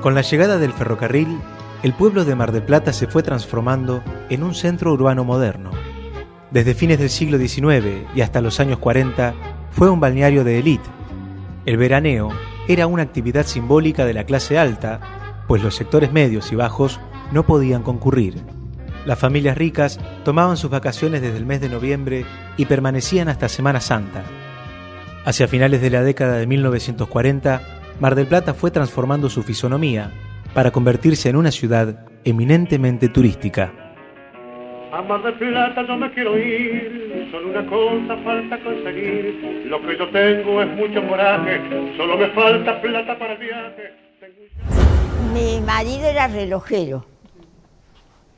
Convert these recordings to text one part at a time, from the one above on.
Con la llegada del ferrocarril, el pueblo de Mar del Plata se fue transformando en un centro urbano moderno. Desde fines del siglo XIX y hasta los años 40 fue un balneario de élite. El veraneo era una actividad simbólica de la clase alta, pues los sectores medios y bajos no podían concurrir. Las familias ricas tomaban sus vacaciones desde el mes de noviembre y permanecían hasta Semana Santa. Hacia finales de la década de 1940, Mar del Plata fue transformando su fisonomía para convertirse en una ciudad eminentemente turística. A Mar del Plata yo me quiero ir, solo una cosa falta conseguir. Lo que yo tengo es mucho coraje, solo me falta plata para el viaje. Mi marido era relojero.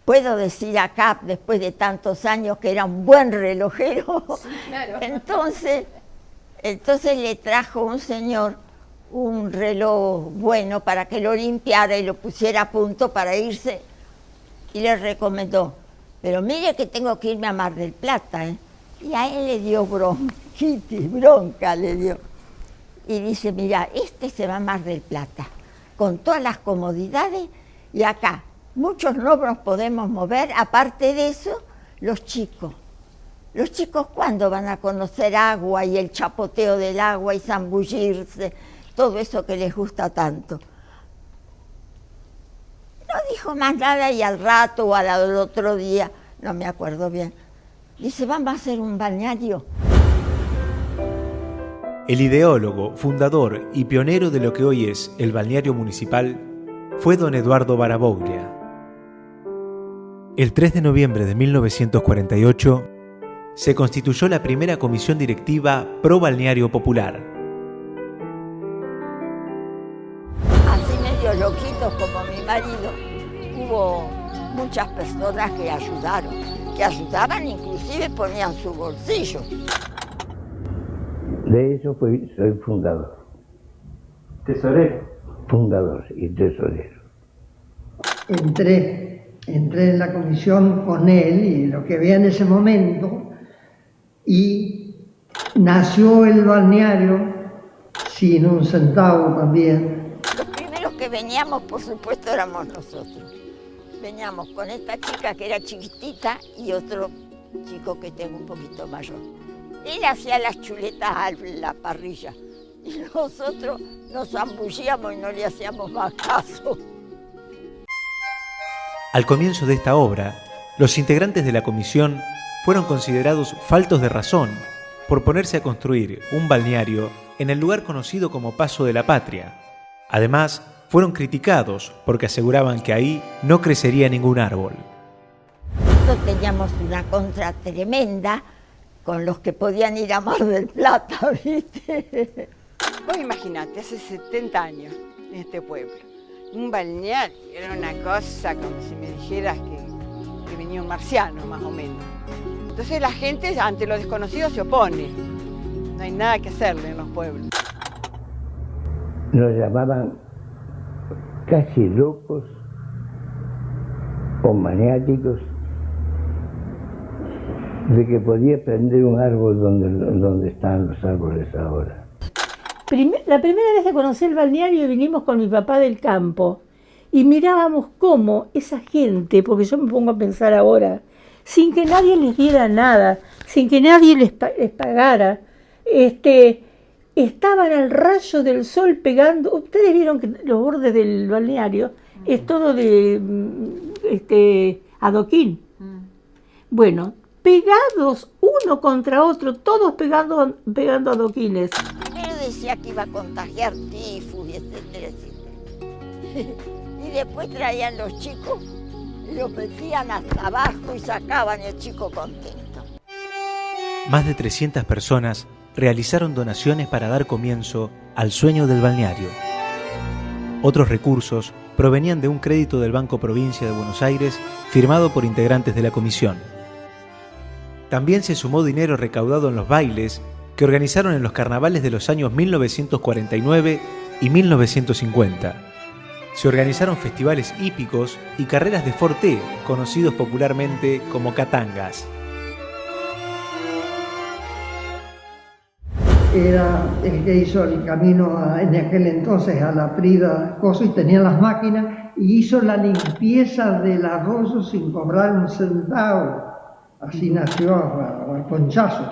Puedo decir acá, después de tantos años, que era un buen relojero. Entonces, entonces le trajo un señor un reloj bueno para que lo limpiara y lo pusiera a punto para irse y le recomendó, pero mire que tengo que irme a Mar del Plata, ¿eh? Y a él le dio bronquitis, bronca le dio. Y dice, mira, este se va a Mar del Plata, con todas las comodidades, y acá muchos no nos podemos mover, aparte de eso, los chicos. Los chicos, ¿cuándo van a conocer agua y el chapoteo del agua y zambullirse? Todo eso que les gusta tanto. No dijo más nada y al rato o al otro día, no me acuerdo bien, dice, vamos a hacer un balneario. El ideólogo, fundador y pionero de lo que hoy es el balneario municipal fue don Eduardo Baraboglia. El 3 de noviembre de 1948 se constituyó la primera comisión directiva pro balneario popular loquitos como mi marido, hubo muchas personas que ayudaron, que ayudaban, inclusive ponían su bolsillo. De eso fui, soy fundador. ¿Tesorero? Fundador y tesorero. Entré, entré en la comisión con él y lo que había en ese momento y nació el balneario sin un centavo también veníamos, por supuesto, éramos nosotros. Veníamos con esta chica que era chiquitita y otro chico que tengo un poquito mayor. Él hacía las chuletas a la parrilla y nosotros nos zambullíamos y no le hacíamos más caso. Al comienzo de esta obra, los integrantes de la comisión fueron considerados faltos de razón por ponerse a construir un balneario en el lugar conocido como Paso de la Patria. Además, fueron criticados porque aseguraban que ahí no crecería ningún árbol. Nosotros teníamos una contra tremenda con los que podían ir a Mar del Plata, ¿viste? Vos imaginate, hace 70 años en este pueblo, un balneario, era una cosa como si me dijeras que, que venía un marciano, más o menos. Entonces la gente ante lo desconocido se opone, no hay nada que hacerle en los pueblos. Nos llamaban casi locos o maniáticos de que podía prender un árbol donde, donde están los árboles ahora. la primera vez que conocí el balneario vinimos con mi papá del campo y mirábamos cómo esa gente, porque yo me pongo a pensar ahora, sin que nadie les diera nada, sin que nadie les, les pagara, este, estaban al rayo del sol pegando. Ustedes vieron que los bordes del balneario es todo de mm, este adoquín. Mm. Bueno, pegados uno contra otro, todos pegando, pegando adoquines. Primero decía que iba a contagiar tifus, etcétera, etcétera. y después traían los chicos, los metían hasta abajo y sacaban el chico contento. Más de 300 personas realizaron donaciones para dar comienzo al sueño del balneario. Otros recursos provenían de un crédito del Banco Provincia de Buenos Aires firmado por integrantes de la comisión. También se sumó dinero recaudado en los bailes que organizaron en los carnavales de los años 1949 y 1950. Se organizaron festivales hípicos y carreras de forte, conocidos popularmente como catangas. Era el que hizo el camino en aquel entonces a la Prida Coso y tenía las máquinas y hizo la limpieza del arroyo sin cobrar un centavo. Así nació al conchazo.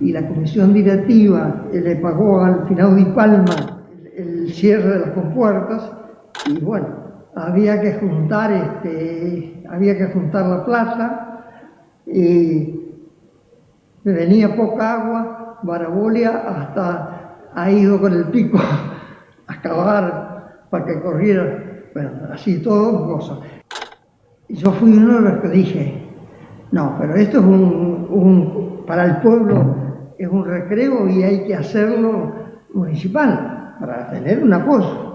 Y la comisión directiva le pagó al final de Palma el cierre de las compuertas y bueno, había que juntar, este, había que juntar la plata y me venía poca agua, Barabolia hasta ha ido con el pico a cavar para que corriera, bueno, así todo, cosa. Y yo fui uno de los que dije, no, pero esto es un, para el pueblo es un recreo y hay que hacerlo municipal para tener un apoyo.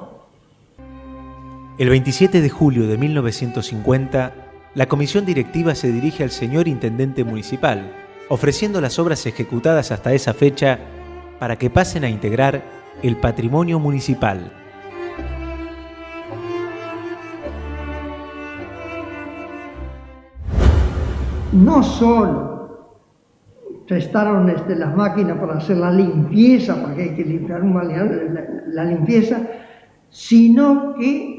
El 27 de julio de 1950, la comisión directiva se dirige al señor intendente municipal, ofreciendo las obras ejecutadas hasta esa fecha para que pasen a integrar el patrimonio municipal. No solo prestaron este, las máquinas para hacer la limpieza, porque hay que limpiar la limpieza, sino que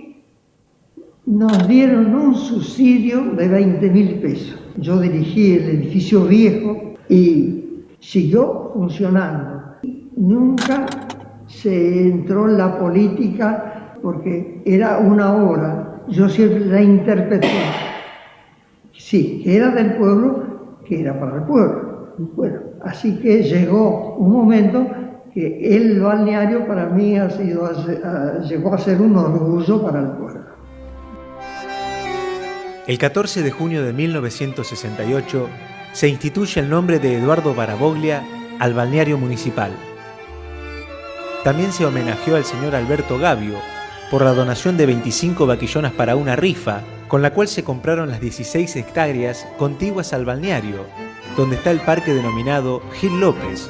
nos dieron un subsidio de 20 mil pesos. Yo dirigí el edificio viejo y siguió funcionando. Nunca se entró en la política porque era una obra. Yo siempre la interpreté. Sí, que era del pueblo, que era para el pueblo. Bueno, así que llegó un momento que el balneario para mí ha sido, llegó a ser un orgullo para el pueblo. El 14 de junio de 1968 se instituye el nombre de Eduardo Baraboglia al balneario municipal. También se homenajeó al señor Alberto Gavio por la donación de 25 vaquillonas para una rifa, con la cual se compraron las 16 hectáreas contiguas al balneario, donde está el parque denominado Gil López,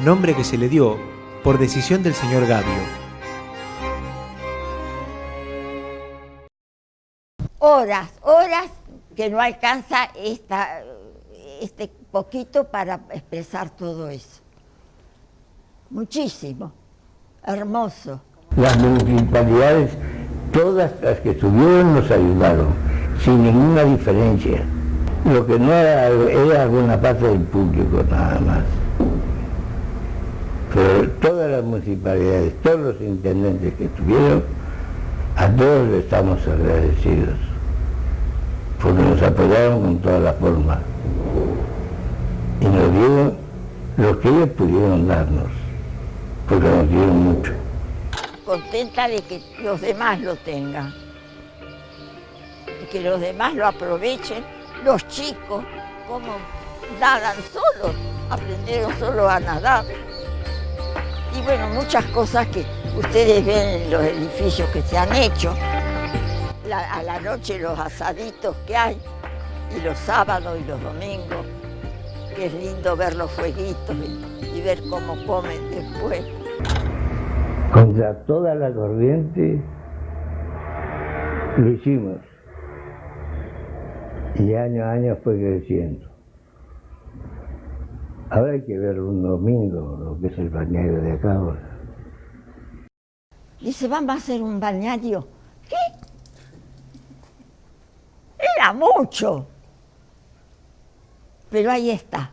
nombre que se le dio por decisión del señor Gavio. Horas, horas que no alcanza este poquito para expresar todo eso. Muchísimo, hermoso. Las municipalidades, todas las que estuvieron nos ayudaron, sin ninguna diferencia. Lo que no era, era alguna parte del público nada más. Pero todas las municipalidades, todos los intendentes que estuvieron, a todos les estamos agradecidos porque nos apoyaron con todas las formas y nos dieron lo que ellos pudieron darnos, porque nos dieron mucho. Contenta de que los demás lo tengan, y que los demás lo aprovechen, los chicos, como nadan solos, aprendieron solo a nadar. Y bueno, muchas cosas que ustedes ven en los edificios que se han hecho, a la noche los asaditos que hay, y los sábados y los domingos, que es lindo ver los fueguitos y, ver cómo comen después. Contra toda la corriente lo hicimos. Y año a año fue creciendo. Ahora hay que ver un domingo lo que es el bañario de acá ahora. Dice, vamos a hacer un bañario. Mucho. Pero ahí está.